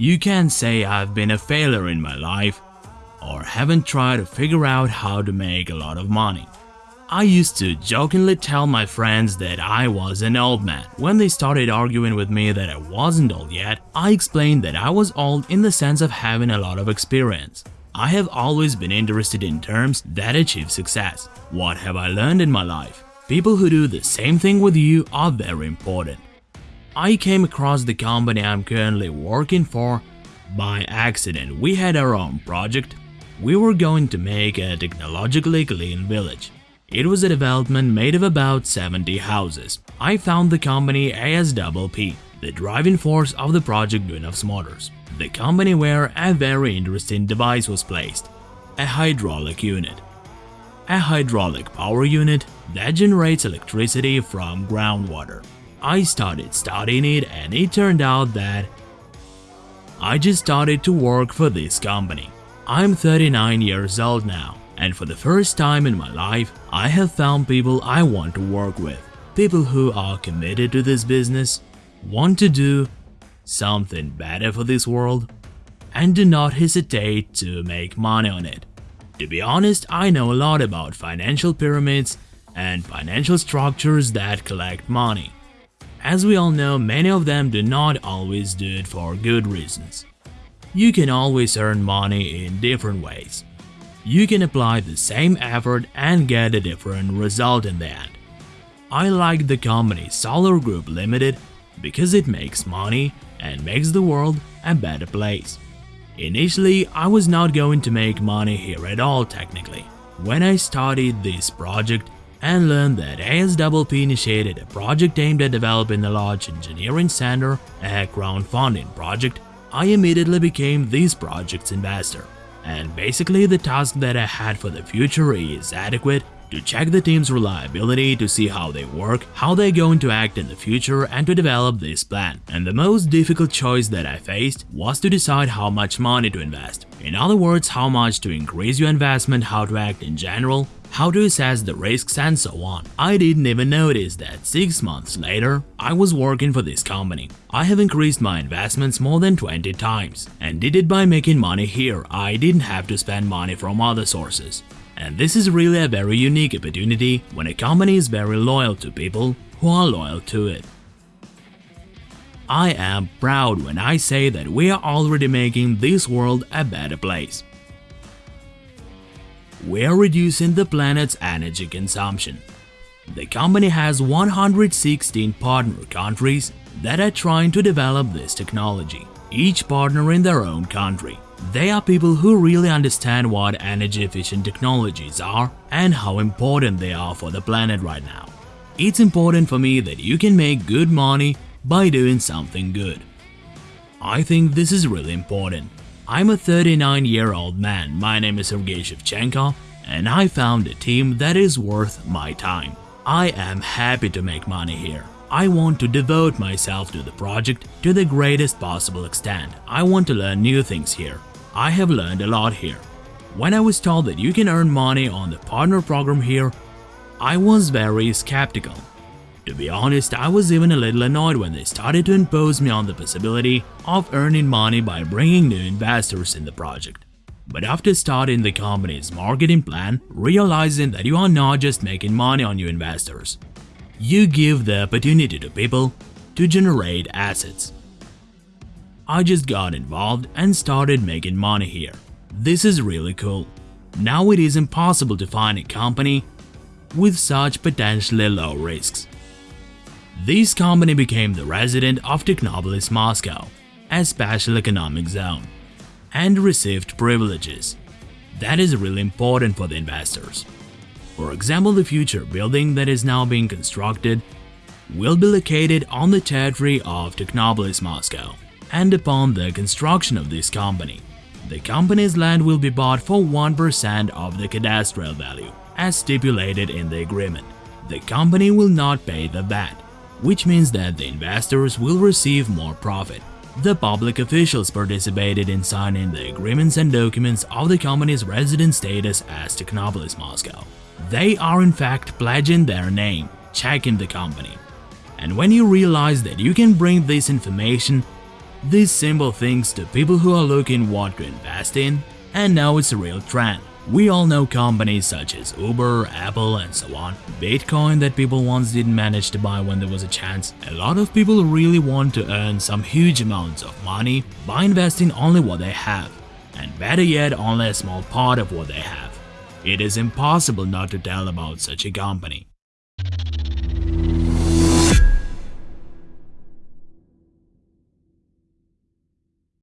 You can't say I've been a failure in my life or haven't tried to figure out how to make a lot of money. I used to jokingly tell my friends that I was an old man. When they started arguing with me that I wasn't old yet, I explained that I was old in the sense of having a lot of experience. I have always been interested in terms that achieve success. What have I learned in my life? People who do the same thing with you are very important. I came across the company I'm currently working for by accident. We had our own project. We were going to make a technologically clean village. It was a development made of about 70 houses. I found the company ASPP, the driving force of the project Duyunov's Motors, the company where a very interesting device was placed, a hydraulic unit. A hydraulic power unit that generates electricity from groundwater. I started studying it and it turned out that I just started to work for this company. I'm 39 years old now and for the first time in my life, I have found people I want to work with. People who are committed to this business, want to do something better for this world, and do not hesitate to make money on it. To be honest, I know a lot about financial pyramids and financial structures that collect money. As we all know, many of them do not always do it for good reasons. You can always earn money in different ways you can apply the same effort and get a different result in the end. I like the company Solar Group Limited because it makes money and makes the world a better place. Initially, I was not going to make money here at all technically. When I started this project and learned that ASPP initiated a project aimed at developing a large engineering center, a crowdfunding project, I immediately became this project's investor and basically the task that I had for the future is adequate to check the team's reliability to see how they work, how they're going to act in the future and to develop this plan. And the most difficult choice that I faced was to decide how much money to invest. In other words, how much to increase your investment, how to act in general, how to assess the risks and so on. I didn't even notice that 6 months later, I was working for this company. I have increased my investments more than 20 times and did it by making money here. I didn't have to spend money from other sources. And this is really a very unique opportunity when a company is very loyal to people who are loyal to it. I am proud when I say that we are already making this world a better place we're reducing the planet's energy consumption. The company has 116 partner countries that are trying to develop this technology, each partner in their own country. They are people who really understand what energy-efficient technologies are and how important they are for the planet right now. It's important for me that you can make good money by doing something good. I think this is really important I'm a 39 year old man, my name is Sergei Shevchenko, and I found a team that is worth my time. I am happy to make money here. I want to devote myself to the project to the greatest possible extent. I want to learn new things here. I have learned a lot here. When I was told that you can earn money on the partner program here, I was very skeptical. To be honest, I was even a little annoyed when they started to impose me on the possibility of earning money by bringing new investors in the project. But after starting the company's marketing plan, realizing that you are not just making money on new investors, you give the opportunity to people to generate assets. I just got involved and started making money here. This is really cool. Now it is impossible to find a company with such potentially low risks. This company became the resident of Technopolis Moscow, a special economic zone, and received privileges. That is really important for the investors. For example, the future building that is now being constructed will be located on the territory of Technopolis Moscow, and upon the construction of this company, the company's land will be bought for 1% of the cadastral value, as stipulated in the agreement. The company will not pay the VAT, which means that the investors will receive more profit. The public officials participated in signing the agreements and documents of the company's resident status as Technopolis Moscow. They are in fact pledging their name, checking the company. And when you realize that you can bring this information these simple things to people who are looking what to invest in, and now it's a real trend. We all know companies such as Uber, Apple and so on. Bitcoin that people once didn't manage to buy when there was a chance. A lot of people really want to earn some huge amounts of money by investing only what they have, and better yet only a small part of what they have. It is impossible not to tell about such a company.